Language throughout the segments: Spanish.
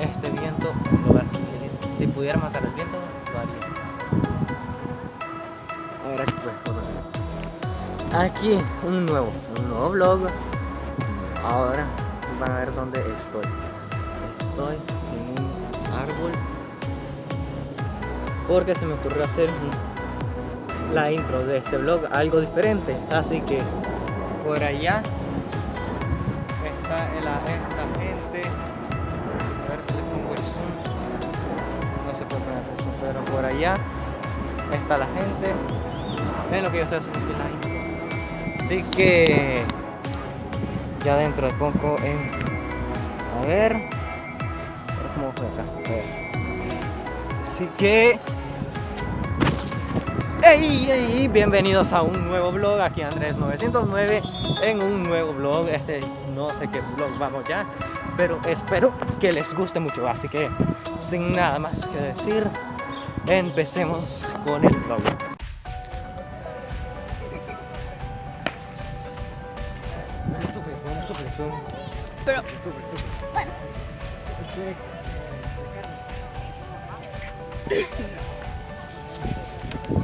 Este viento lo va a seguir. Si pudiera matar el viento, lo haría. Ahora pues por Aquí un nuevo, un nuevo vlog. Ahora van a ver dónde estoy. Estoy en un árbol. Porque se me ocurrió hacer la intro de este vlog algo diferente. Así que por allá está la, esta gente. A ver si les pongo el zoom. No se puede poner el pero por allá está la gente. Ven lo que yo estoy haciendo aquí la. Así que ya dentro de poco en. A ver. Cómo fue acá. Así que. ¡Ey, ey! Bienvenidos a un nuevo vlog aquí Andrés909 en un nuevo vlog. Este no sé qué vlog vamos ya, pero espero que les guste mucho. Así que sin nada más que decir, empecemos con el vlog. Pero, bueno.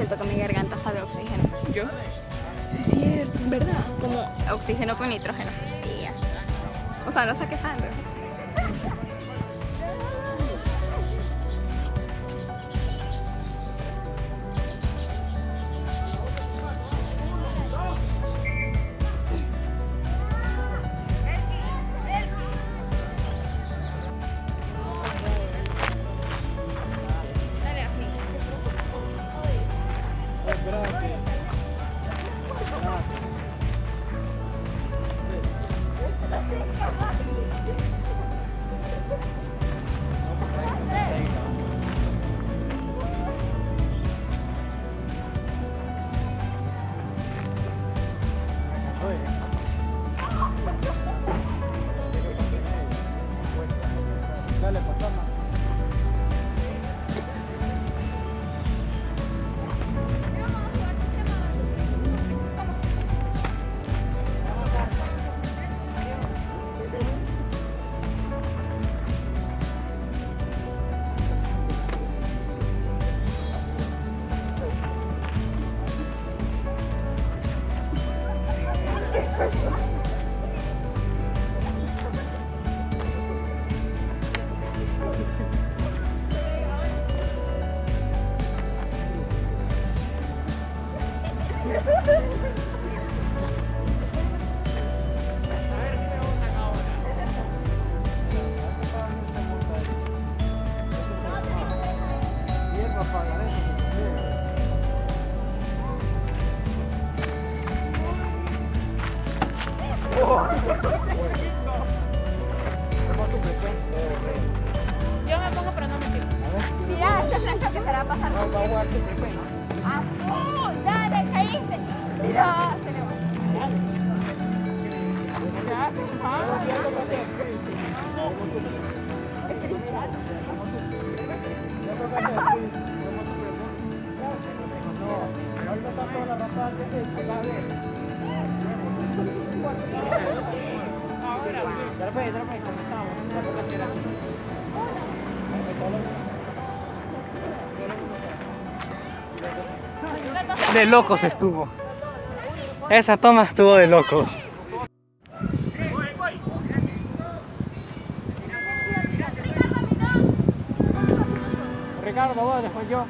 Siento que mi garganta sabe a oxígeno. ¿Yo? Sí, sí, ¿verdad? Como oxígeno con nitrógeno. O sea, no sé qué sangre. De locos estuvo. Esa toma estuvo de locos. Vos, después yo.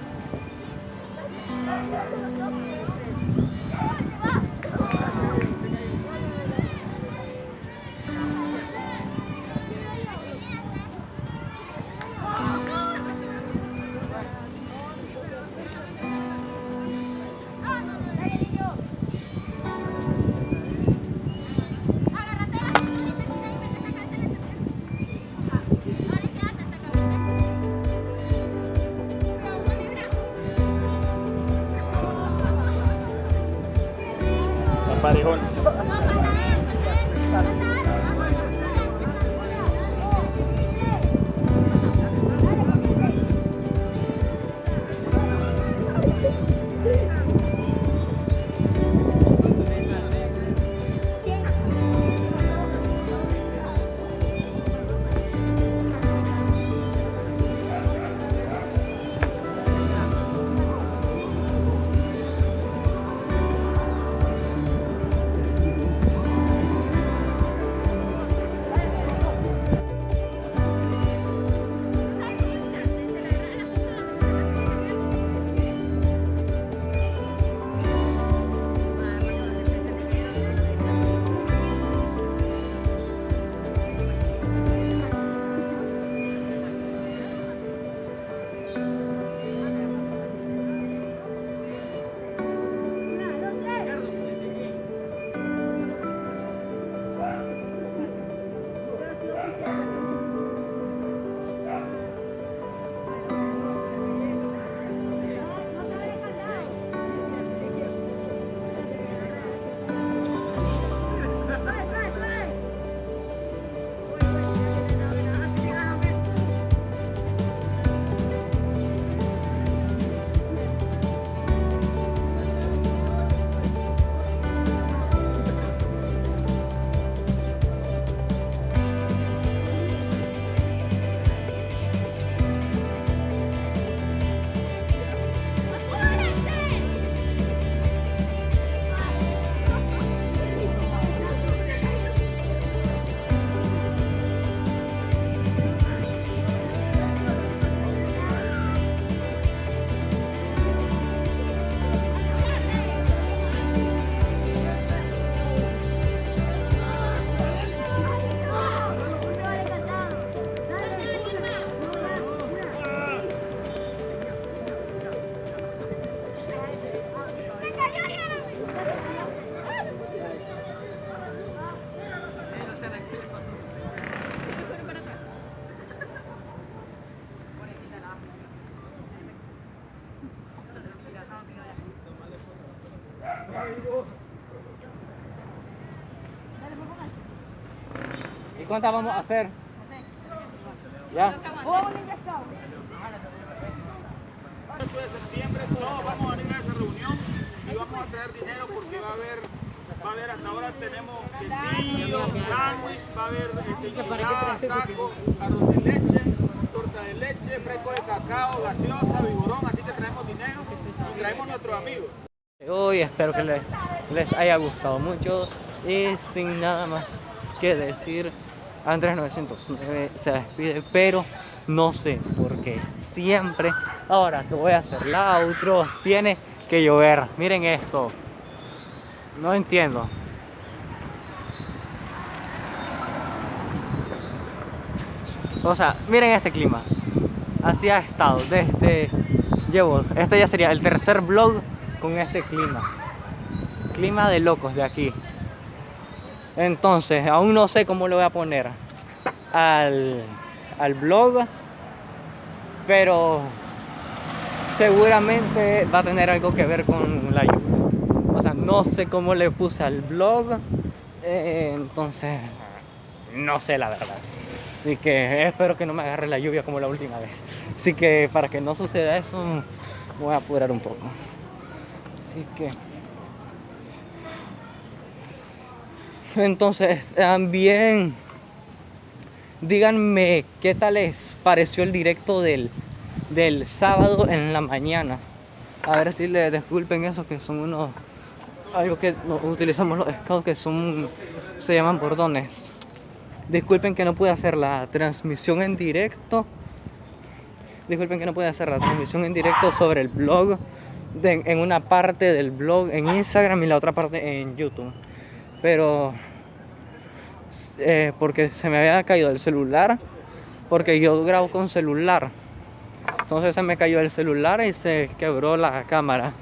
Cuántas vamos a hacer? ¿Ya? Ninja Scout. 8 de septiembre todos vamos a venir a esa reunión y vamos a traer dinero porque va a haber, va a haber hasta ahora tenemos quesillo, sándwich, va a haber este, enchilada, taco, arroz de leche, torta de leche, fresco de cacao, gaseosa, vigorón, así que traemos dinero y traemos nuestros amigos. Hoy espero que les, les haya gustado mucho y sin nada más que decir, Andrés 909 se despide, pero no sé por qué. Siempre, ahora que voy a hacer la outro, tiene que llover. Miren esto. No entiendo. O sea, miren este clima. Así ha estado desde... Llevo, este ya sería el tercer vlog con este clima. Clima de locos de aquí. Entonces, aún no sé cómo lo voy a poner al, al blog. Pero seguramente va a tener algo que ver con la lluvia. O sea, no sé cómo le puse al blog. eh, entonces, no sé la verdad. Así que espero que no me agarre la lluvia como la última vez. Así que para que no suceda eso, voy a apurar un poco. Así que... Entonces, también díganme qué tal les pareció el directo del, del sábado en la mañana. A ver si les disculpen eso, que son unos... Algo que utilizamos los scouts que son... Se llaman bordones. Disculpen que no pude hacer la transmisión en directo. Disculpen que no pude hacer la transmisión en directo sobre el blog. en una parte del blog en Instagram y la otra parte en YouTube. Pero eh, porque se me había caído el celular. Porque yo grabo con celular. Entonces se me cayó el celular y se quebró la cámara.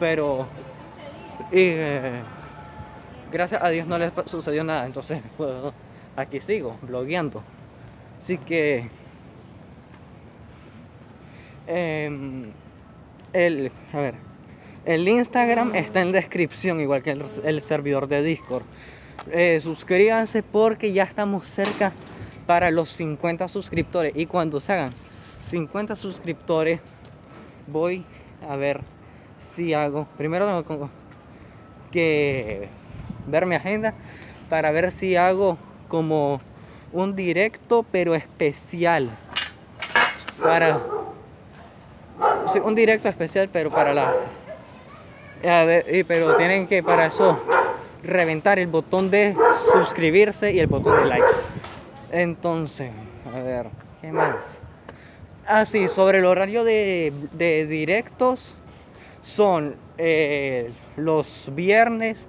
Pero y, eh, gracias a Dios no les sucedió nada. Entonces aquí sigo blogueando. Así que em, el, a ver, el Instagram está en descripción, igual que el, servidor de Discord. Eh, suscríbanse porque ya estamos cerca para los 50 suscriptores. Y cuando se hagan 50 suscriptores, voy a ver si hago. Primero tengo que ver mi agenda para ver si hago como un directo, pero especial. Para un directo especial, pero para la. A pero tienen que para eso reventar el botón de suscribirse y el botón de like. Entonces, a ver, ¿qué más? Ah, sí, sobre el horario de, de directos son eh, los viernes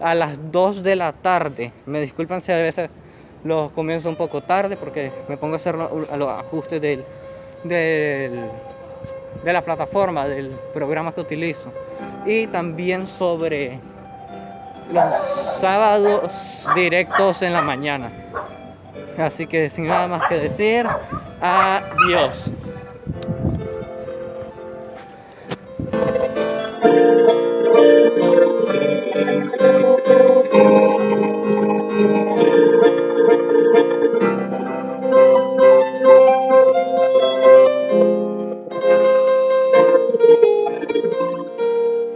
a las 2 de la tarde. Me disculpan si a veces los comienzo un poco tarde porque me pongo a hacer lo- a los ajustes del, del- de la plataforma, del programa que utilizo. Y también sobre los sábados directos en la mañana. Así que sin nada más que decir, adiós.